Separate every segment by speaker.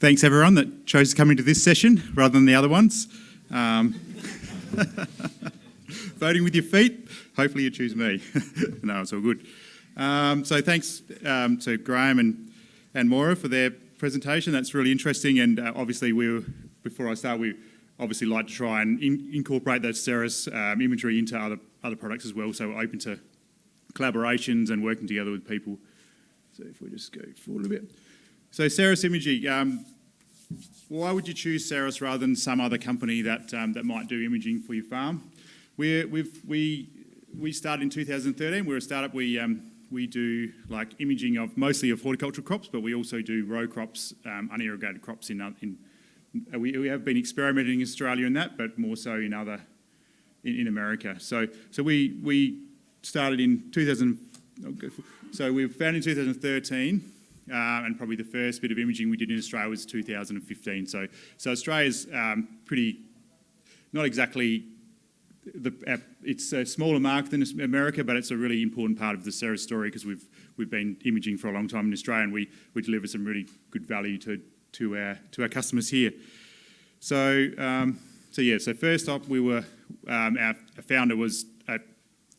Speaker 1: thanks everyone that chose to come into this session rather than the other ones. Um, voting with your feet, hopefully you choose me. no, it's all good. Um, so thanks um, to Graham and, and Maura for their presentation. That's really interesting and uh, obviously we before I start, we obviously like to try and in, incorporate that Ceres um, imagery into other, other products as well, so we're open to collaborations and working together with people. So if we just go forward a bit. So Ceres Imagery, um, why would you choose Ceres rather than some other company that, um, that might do imaging for your farm? we we, we started in 2013. We're a startup. We, um, we do like imaging of mostly of horticultural crops, but we also do row crops, um, unirrigated crops in, in we, we have been experimenting in Australia in that, but more so in other, in, in America. So, so we, we started in 2000, so we were founded in 2013, uh, and probably the first bit of imaging we did in Australia was 2015. So, so Australia's um, pretty, not exactly, the, uh, it's a smaller market than America, but it's a really important part of the Ceres story because we've, we've been imaging for a long time in Australia and we, we deliver some really good value to, to, our, to our customers here. So, um, so yeah, so first up we were, um, our founder was a,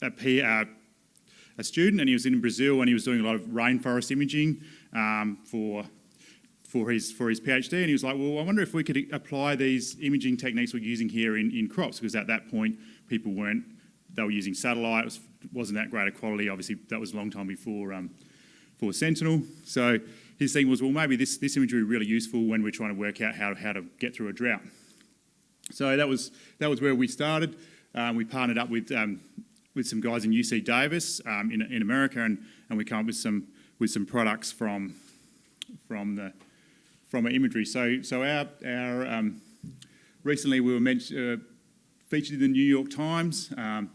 Speaker 1: a, uh, a student and he was in Brazil and he was doing a lot of rainforest imaging um, for for his for his PhD, and he was like, "Well, I wonder if we could apply these imaging techniques we're using here in, in crops, because at that point people weren't they were using satellite, it was, not that great a quality. Obviously, that was a long time before um, for Sentinel. So his thing was, well, maybe this this imagery really useful when we're trying to work out how how to get through a drought. So that was that was where we started. Um, we partnered up with um, with some guys in UC Davis um, in, in America, and, and we come up with some with some products from from the from our imagery. So so our our um, recently we were uh, featured in the New York Times. Um,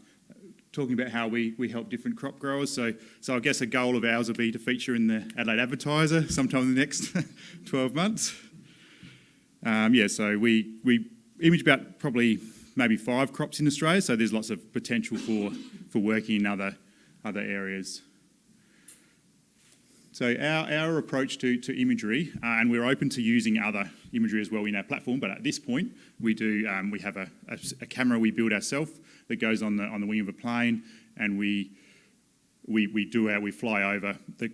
Speaker 1: talking about how we, we help different crop growers. So, so I guess a goal of ours will be to feature in the Adelaide Advertiser sometime in the next 12 months. Um, yeah, so we, we image about probably maybe five crops in Australia, so there's lots of potential for, for working in other, other areas. So our, our approach to, to imagery, uh, and we're open to using other imagery as well in our platform, but at this point we do um, we have a, a, a, camera we build ourselves that goes on the on the wing of a plane, and we we we do our we fly over the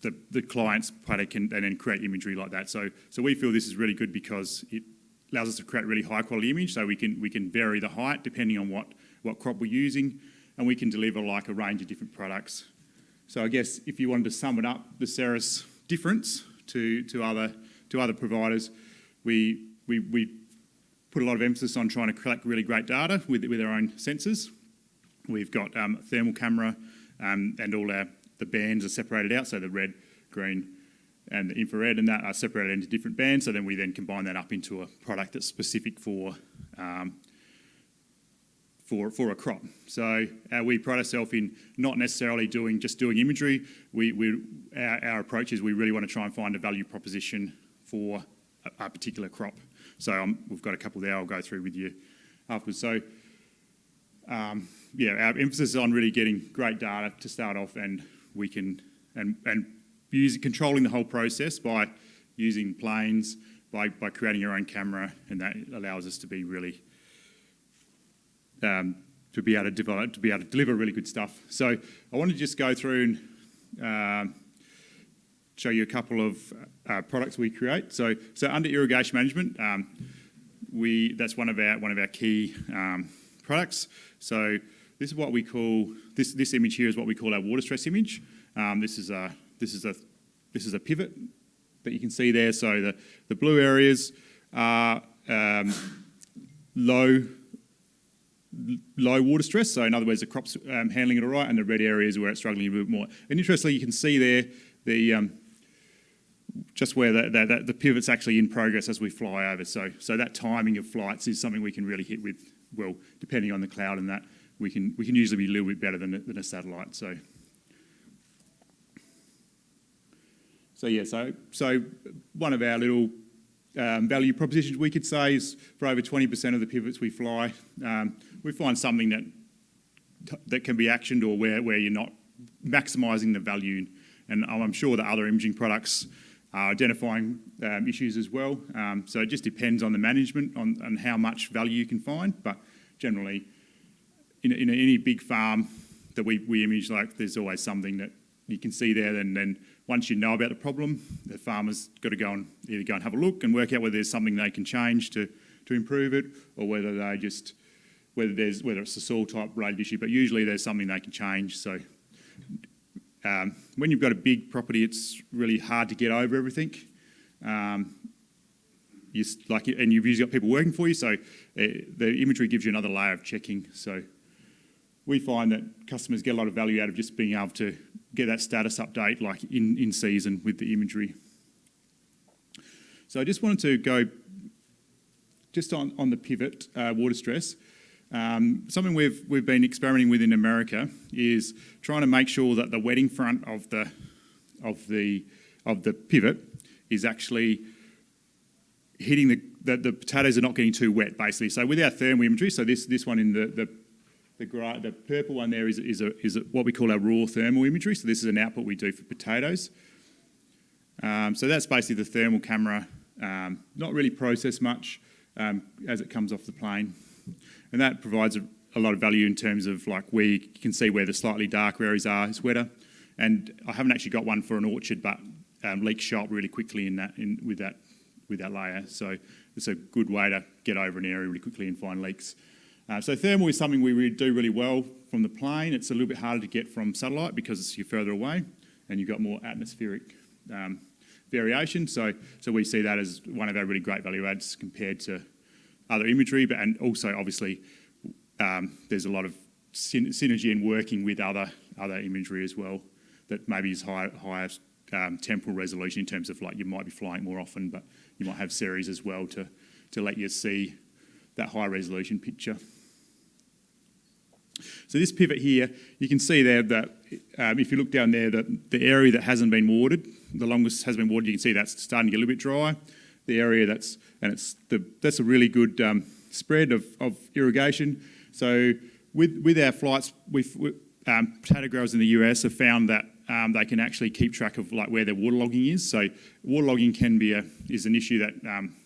Speaker 1: the, the client's paddock and, and then create imagery like that. So so we feel this is really good because it allows us to create really high quality image. So we can we can vary the height depending on what what crop we're using, and we can deliver like a range of different products so I guess if you wanted to sum it up, the Ceres difference to, to, other, to other providers, we, we, we put a lot of emphasis on trying to collect really great data with, with our own sensors. We've got um, thermal camera um, and all our the bands are separated out, so the red, green and the infrared and that are separated into different bands, so then we then combine that up into a product that's specific for um, for, for a crop. So uh, we pride ourselves in not necessarily doing just doing imagery. We, we, our, our, approach is we really want to try and find a value proposition for a, a particular crop. So um, we've got a couple there I'll go through with you afterwards. So um, yeah, our emphasis is on really getting great data to start off and we can, and, and use, controlling the whole process by using planes, by, by creating your own camera, and that allows us to be really um, to be able to develop, to be able to deliver really good stuff. So I want to just go through and uh, show you a couple of uh, products we create. So, so under irrigation management, um, we that's one of our one of our key um, products. So this is what we call this this image here is what we call our water stress image. Um, this is a this is a this is a pivot that you can see there. So the the blue areas are um, low low water stress, so in other words the crop's um, handling it all right and the red areas where it's struggling a bit more. And interestingly you can see there the um, just where the, the, the, pivot's actually in progress as we fly over. So, so that timing of flights is something we can really hit with, well, depending on the cloud and that, we can, we can usually be a little bit better than than a satellite. So, so yeah, so, so one of our little um, value propositions we could say is for over 20% of the pivots we fly, um, we find something that that can be actioned or where, where you're not maximising the value. And I'm sure that other imaging products are identifying um, issues as well. Um, so it just depends on the management on, on how much value you can find, but generally, in, in any big farm that we, we image, like there's always something that you can see there, and then once you know about the problem, the farmer's got to go and either go and have a look and work out whether there's something they can change to, to improve it, or whether they just whether there's whether it's a soil type related issue. But usually there's something they can change. So um, when you've got a big property, it's really hard to get over everything. Um, you, like, and you've usually got people working for you, so uh, the imagery gives you another layer of checking. So we find that customers get a lot of value out of just being able to get that status update like in, in season with the imagery. So I just wanted to go just on, on the pivot uh, water stress. Um, something we've, we've been experimenting with in America is trying to make sure that the wetting front of the, of the, of the pivot is actually hitting the, that the potatoes are not getting too wet basically. So with our thermal imagery, so this, this one in the, the the, the purple one there is, is, a, is a, what we call our raw thermal imagery. So this is an output we do for potatoes. Um, so that's basically the thermal camera, um, not really processed much um, as it comes off the plane. And that provides a, a, lot of value in terms of like where you can see where the slightly darker areas are, it's wetter. And I haven't actually got one for an orchard, but um, leaks show up really quickly in that, in, with, that, with that layer. So it's a good way to get over an area really quickly and find leaks. Uh, so thermal is something we do really well from the plane. It's a little bit harder to get from satellite because you're further away and you've got more atmospheric um, variation. So, so we see that as one of our really great value adds compared to other imagery, but and also obviously um, there's a lot of syn synergy in working with other other imagery as well that maybe is high, higher um, temporal resolution in terms of like you might be flying more often, but you might have Ceres as well to to let you see that high resolution picture. So this pivot here, you can see there that um, if you look down there, that the area that hasn't been watered, the longest has been watered, you can see that's starting to get a little bit dry. The area that's, and it's the, that's a really good um, spread of, of irrigation. So with, with our flights, we've, um, potato growers in the US have found that um, they can actually keep track of like where their waterlogging is. So waterlogging can be a, is an issue that um,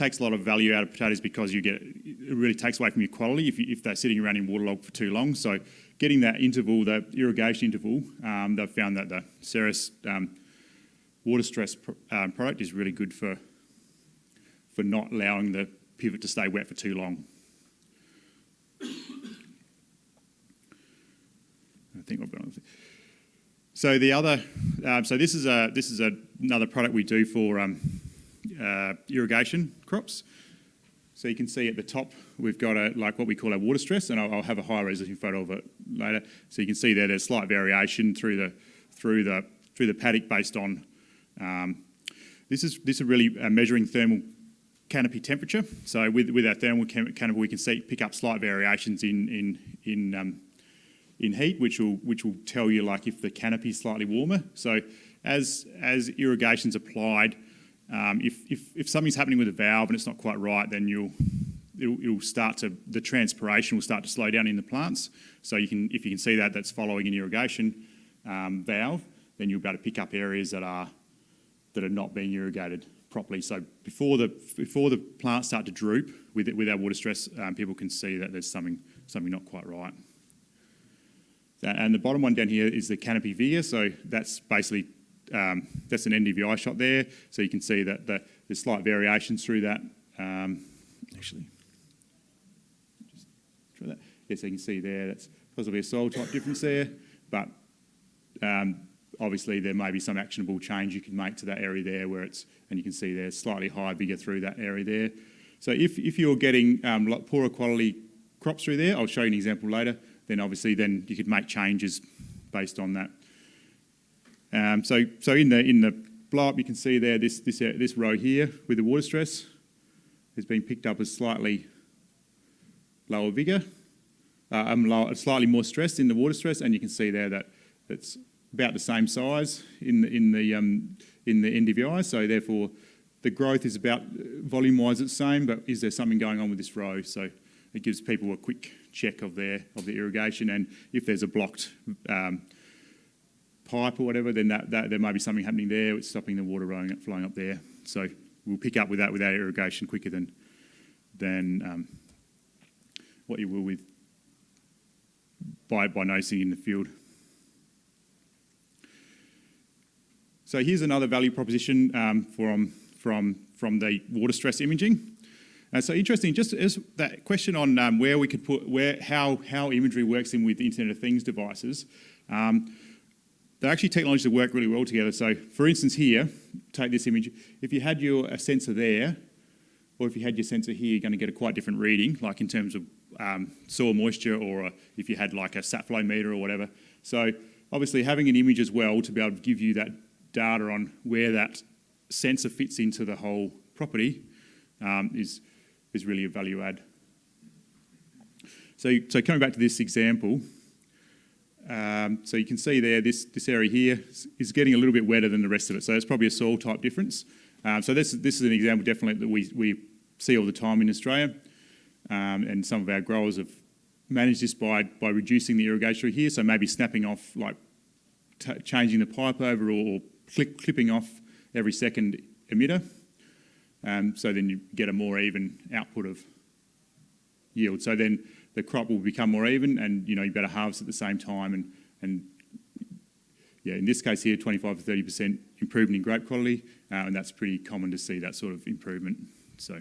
Speaker 1: takes a lot of value out of potatoes because you get it really takes away from your quality if, you, if they're sitting around in waterlogged for too long. So getting that interval, that irrigation interval, um, they've found that the Ceres um, water stress um, product is really good for for not allowing the pivot to stay wet for too long. I think I've got So the other, um, so this is a this is a, another product we do for um, uh, irrigation crops. So you can see at the top, we've got a, like what we call a water stress, and I'll, I'll, have a high resolution photo of it later. So you can see there there's slight variation through the through the through the paddock based on um, this is this is really uh, measuring thermal canopy temperature. So with with our thermal canopy, we can see pick up slight variations in in in um, in heat, which will which will tell you like if the canopy is slightly warmer. So as as irrigation's applied um, if, if, if something's happening with a valve and it's not quite right, then you'll it'll, it'll, start to the transpiration will start to slow down in the plants. So you can if you can see that that's following an irrigation um, valve, then you'll be able to pick up areas that are that are not being irrigated properly. So before the before the plants start to droop with with our water stress, um, people can see that there's something something not quite right. And the bottom one down here is the canopy vigor. So that's basically um, that's an NDVI shot there. So you can see that the, there's slight variations through that. Um, actually, just try that. Yes, you can see there, that's possibly a soil type difference there, but um, obviously there may be some actionable change you can make to that area there where it's, and you can see there's slightly higher bigger through that area there. So if, if you're getting um, poorer quality crops through there, I'll show you an example later, then obviously then you could make changes based on that. Um, so, so in the in the blow up, you can see there this this uh, this row here with the water stress has been picked up as slightly lower vigor, uh, um, lower, slightly more stress in the water stress, and you can see there that it's about the same size in the, in the um, in the NDVI. So therefore, the growth is about volume-wise the same, but is there something going on with this row? So it gives people a quick check of their of the irrigation, and if there's a blocked um, pipe or whatever, then that, that there may be something happening there. It's stopping the water flowing, up there. So we'll pick up with that without irrigation quicker than than um, what you will with by by noticing in the field. So here's another value proposition um, from from from the water stress imaging. Uh, so interesting, just as that question on um, where we could put, where how how imagery works in with Internet of Things devices. Um, they're actually technologies that work really well together. So for instance here, take this image, if you had your sensor there, or if you had your sensor here, you're going to get a quite different reading, like in terms of um, soil moisture, or a, if you had like a sap flow meter or whatever. So obviously having an image as well to be able to give you that data on where that sensor fits into the whole property um, is, is really a value add. So, so coming back to this example, um, so you can see there, this, this area here is getting a little bit wetter than the rest of it. So it's probably a soil type difference. Um, so this, this is an example definitely that we, we see all the time in Australia. Um, and some of our growers have managed this by, by reducing the irrigation here. So maybe snapping off, like changing the pipe over or, or clip, clipping off every second emitter. Um, so then you get a more even output of yield. So then the crop will become more even and you know you better harvest at the same time and, and yeah, in this case here, 25 to 30% improvement in grape quality, uh, and that's pretty common to see that sort of improvement. So.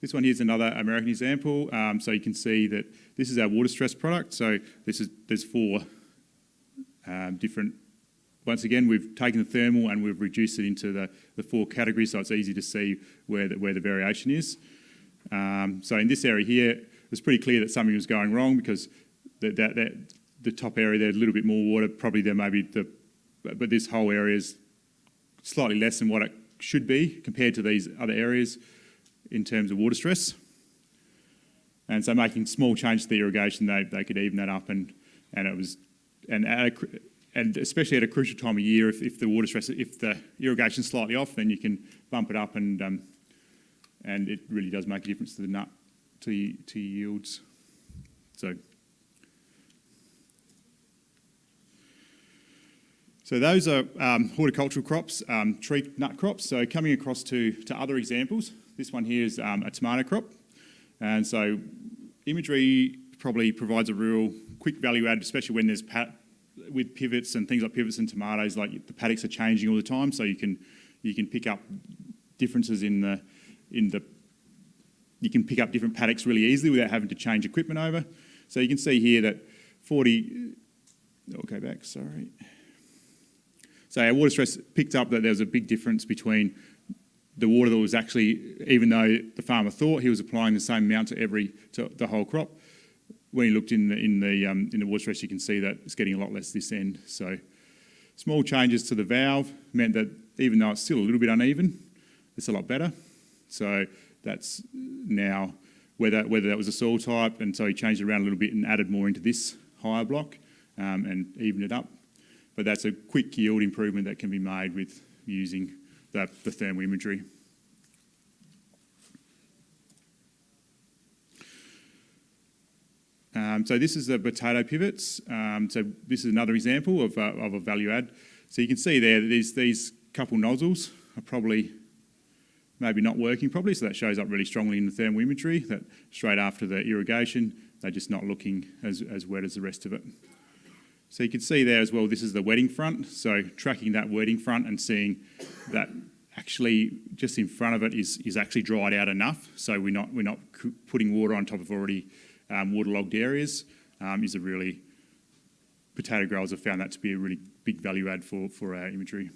Speaker 1: This one here is another American example. Um, so you can see that this is our water stress product. So this is there's four um, different once again, we've taken the thermal and we've reduced it into the, the four categories so it's easy to see where the, where the variation is. Um, so in this area here, it's pretty clear that something was going wrong because the, that, that, the top area there's a little bit more water, probably there may be the, but this whole area is slightly less than what it should be compared to these other areas in terms of water stress. And so making small changes to the irrigation, they, they could even that up and, and it was, and at a, and especially at a crucial time of year, if, if the water stress, if the irrigation's slightly off, then you can bump it up, and um, and it really does make a difference to the nut to to yields. So. So those are um, horticultural crops, um, tree nut crops. So coming across to, to other examples, this one here is um, a tomato crop. And so imagery probably provides a real quick value add, especially when there's with pivots and things like pivots and tomatoes, like the paddocks are changing all the time, so you can you can pick up differences in the in the you can pick up different paddocks really easily without having to change equipment over. So you can see here that 40. I'll go back. Sorry. So our water stress picked up that there was a big difference between the water that was actually, even though the farmer thought he was applying the same amount to every to the whole crop, when you looked in the, in the, um, in the water stress, you can see that it's getting a lot less this end. So small changes to the valve meant that even though it's still a little bit uneven, it's a lot better. So that's now whether, whether that was a soil type, and so he changed it around a little bit and added more into this higher block um, and evened it up. But that's a quick yield improvement that can be made with using the, the thermal imagery. Um, so this is the potato pivots. Um, so this is another example of, uh, of a value add. So you can see there that these, these couple nozzles are probably maybe not working properly, so that shows up really strongly in the thermal imagery, that straight after the irrigation, they're just not looking as, as wet as the rest of it. So you can see there as well, this is the wetting front, so tracking that wetting front and seeing that actually just in front of it is, is actually dried out enough, so we're not, we're not putting water on top of already um, waterlogged areas um, is a really, potato growers have found that to be a really big value add for, for our imagery.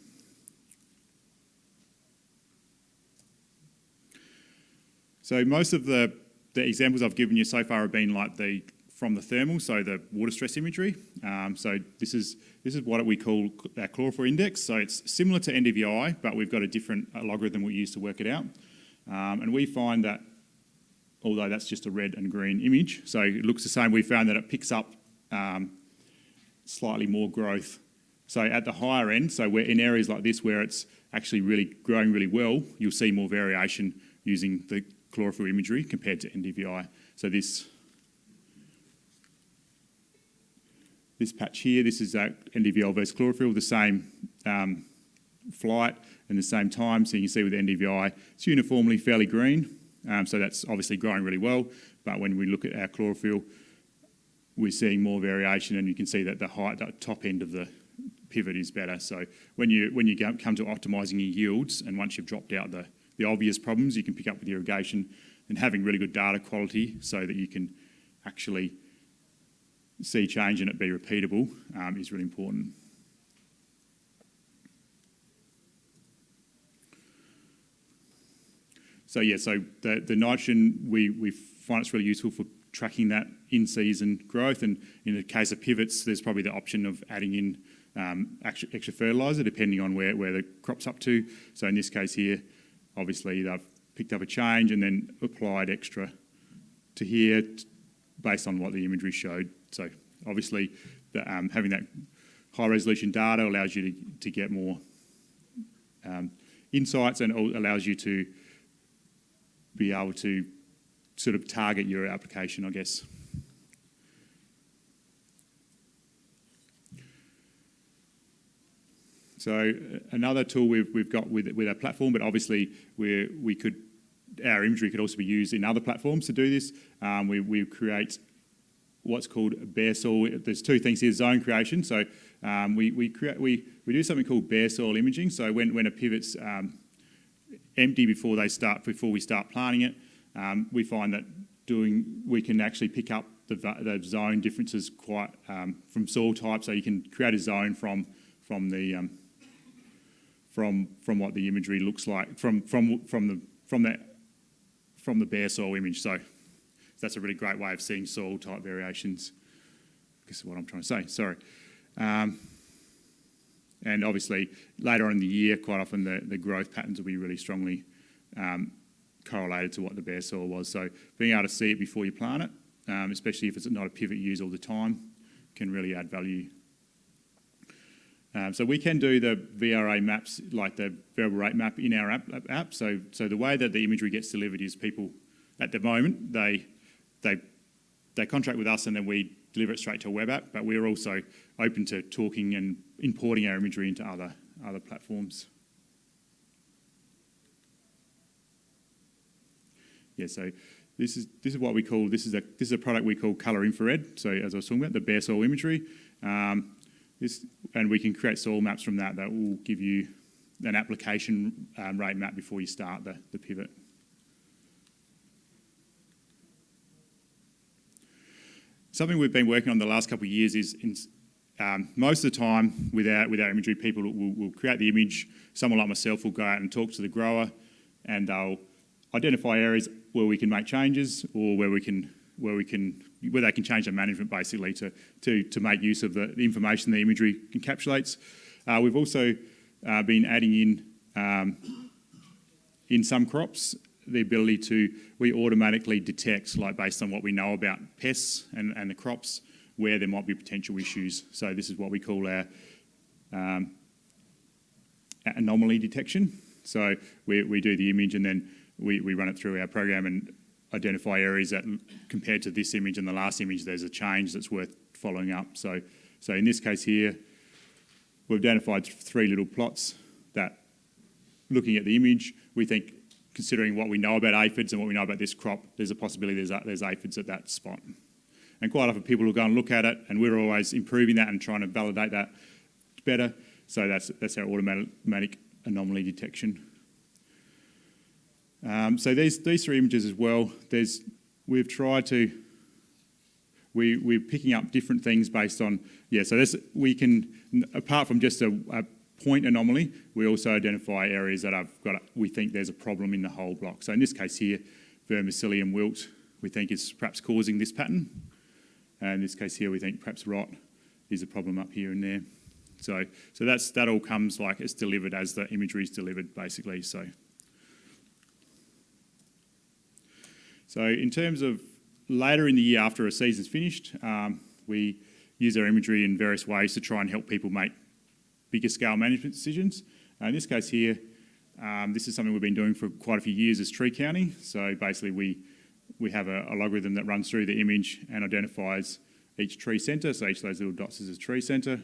Speaker 1: So most of the, the examples I've given you so far have been like the from the thermal, so the water stress imagery. Um, so this is this is what we call our chlorophyll index. So it's similar to NDVI, but we've got a different logarithm we use to work it out. Um, and we find that although that's just a red and green image. So it looks the same. We found that it picks up um, slightly more growth. So at the higher end, so we're in areas like this where it's actually really growing really well, you'll see more variation using the chlorophyll imagery compared to NDVI. So this this patch here, this is NDVI versus chlorophyll, the same um, flight and the same time. So you can see with NDVI, it's uniformly fairly green, um, so that's obviously growing really well. But when we look at our chlorophyll, we're seeing more variation and you can see that the height, the top end of the pivot is better. So when you when you come to optimising your yields and once you've dropped out the, the obvious problems you can pick up with irrigation and having really good data quality so that you can actually see change and it be repeatable um, is really important. So yeah, so the, the nitrogen, we, we find it's really useful for tracking that in-season growth. And in the case of pivots, there's probably the option of adding in um, extra, extra fertiliser depending on where, where the crop's up to. So in this case here, obviously they've picked up a change and then applied extra to here based on what the imagery showed. So obviously the, um, having that high resolution data allows you to, to get more um, insights and allows you to be able to sort of target your application, I guess. So another tool we've, we've got with, with our platform, but obviously we we could, our imagery could also be used in other platforms to do this. Um, we, we create what's called bare soil. There's two things here, zone creation. So um, we, we, create, we, we do something called bare soil imaging. So when, when a pivot's um, empty before they start, before we start planting it, um, we find that doing, we can actually pick up the, the zone differences quite um, from soil type. So you can create a zone from, from the, um, from, from what the imagery looks like, from, from, from the, from that, from the bare soil image. So that's a really great way of seeing soil type variations. Guess is what I'm trying to say, sorry. And obviously, later on in the year, quite often the, the growth patterns will be really strongly um, correlated to what the bare soil was. So being able to see it before you plant it, um, especially if it's not a pivot used all the time, can really add value. Um, so we can do the VRA maps, like the variable rate map in our app, app. So, so the way that the imagery gets delivered is people, at the moment, they, they, they contract with us and then we deliver it straight to a web app, but we're also open to talking and importing our imagery into other, other platforms. Yeah, so this is this is what we call this is a this is a product we call color infrared. So as I was talking about, the bare soil imagery. Um, this and we can create soil maps from that that will give you an application um, rate map before you start the, the pivot. Something we've been working on the last couple of years is in, um, most of the time with our, with our imagery, people will, will create the image. Someone like myself will go out and talk to the grower and they'll identify areas where we can make changes or where we can where we can where they can change their management basically to to to make use of the, the information the imagery encapsulates. Uh, we've also uh, been adding in um, in some crops the ability to we automatically detect like based on what we know about pests and, and the crops where there might be potential issues. So this is what we call our um, anomaly detection. So we, we do the image and then we, we run it through our program and identify areas that compared to this image and the last image, there's a change that's worth following up. So, so in this case here, we've identified three little plots that looking at the image, we think considering what we know about aphids and what we know about this crop, there's a possibility there's, there's aphids at that spot. And quite often people will go and look at it and we're always improving that and trying to validate that better. So that's, that's our automatic anomaly detection. Um, so these, these three images as well, there's, we've tried to, we, we're picking up different things based on, yeah, so this, we can, apart from just a, a point anomaly, we also identify areas that have got, we think there's a problem in the whole block. So in this case here, verticillium wilt, we think is perhaps causing this pattern. And in this case here, we think perhaps rot is a problem up here and there. So, so that's, that all comes like it's delivered as the imagery is delivered basically. So So in terms of later in the year after a season's finished, um, we use our imagery in various ways to try and help people make bigger scale management decisions. Uh, in this case here, um, this is something we've been doing for quite a few years as tree counting. So basically we, we have a, a logarithm that runs through the image and identifies each tree centre, so each of those little dots is a tree centre.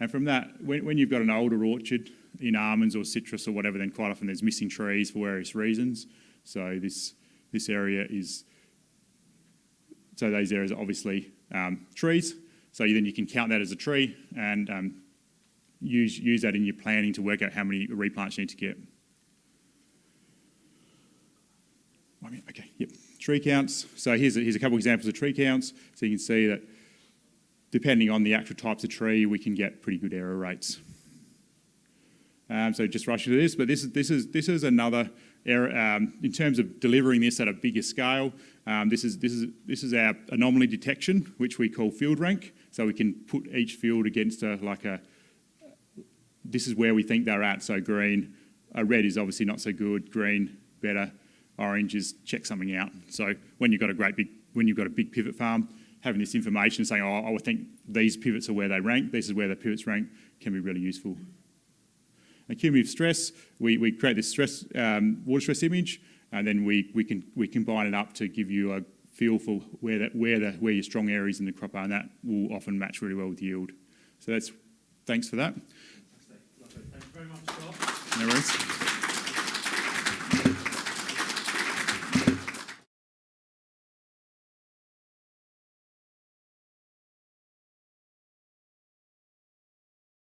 Speaker 1: And from that, when, when you've got an older orchard in almonds or citrus or whatever, then quite often there's missing trees for various reasons. So this, this area is, so those areas are obviously um, trees. So then you can count that as a tree and um, use, use that in your planning to work out how many replants you need to get. Okay, yep. Tree counts. So here's a, here's a couple of examples of tree counts. So you can see that depending on the actual types of tree, we can get pretty good error rates. Um, so just rushing to this, but this is this is this is another error um, in terms of delivering this at a bigger scale. Um, this is this is this is our anomaly detection, which we call field rank. So we can put each field against a like a. This is where we think they're at. So green, uh, red is obviously not so good. Green better. Orange is check something out. So when you've got a great big when you've got a big pivot farm, having this information saying, oh, I think these pivots are where they rank, this is where the pivots rank, can be really useful. And cumulative stress, we, we create this stress, um, water stress image, and then we, we, can, we combine it up to give you a feel for where, that, where, the, where your strong areas in the crop are, and that will often match really well with yield. So that's, thanks for that.
Speaker 2: Very much, Scott.
Speaker 1: No worries.